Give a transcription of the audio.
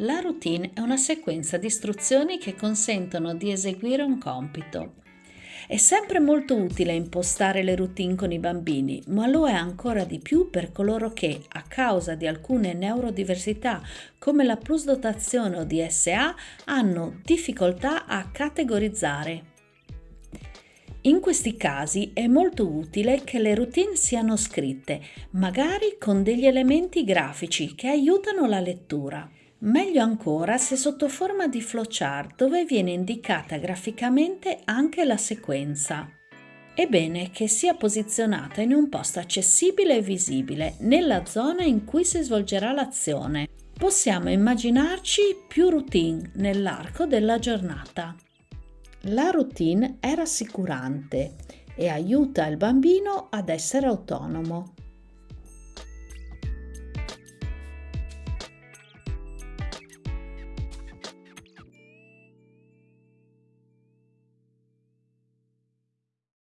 La routine è una sequenza di istruzioni che consentono di eseguire un compito. È sempre molto utile impostare le routine con i bambini, ma lo è ancora di più per coloro che, a causa di alcune neurodiversità come la plusdotazione o DSA, hanno difficoltà a categorizzare. In questi casi è molto utile che le routine siano scritte, magari con degli elementi grafici che aiutano la lettura. Meglio ancora se sotto forma di flowchart dove viene indicata graficamente anche la sequenza. È bene che sia posizionata in un posto accessibile e visibile nella zona in cui si svolgerà l'azione. Possiamo immaginarci più routine nell'arco della giornata. La routine è rassicurante e aiuta il bambino ad essere autonomo.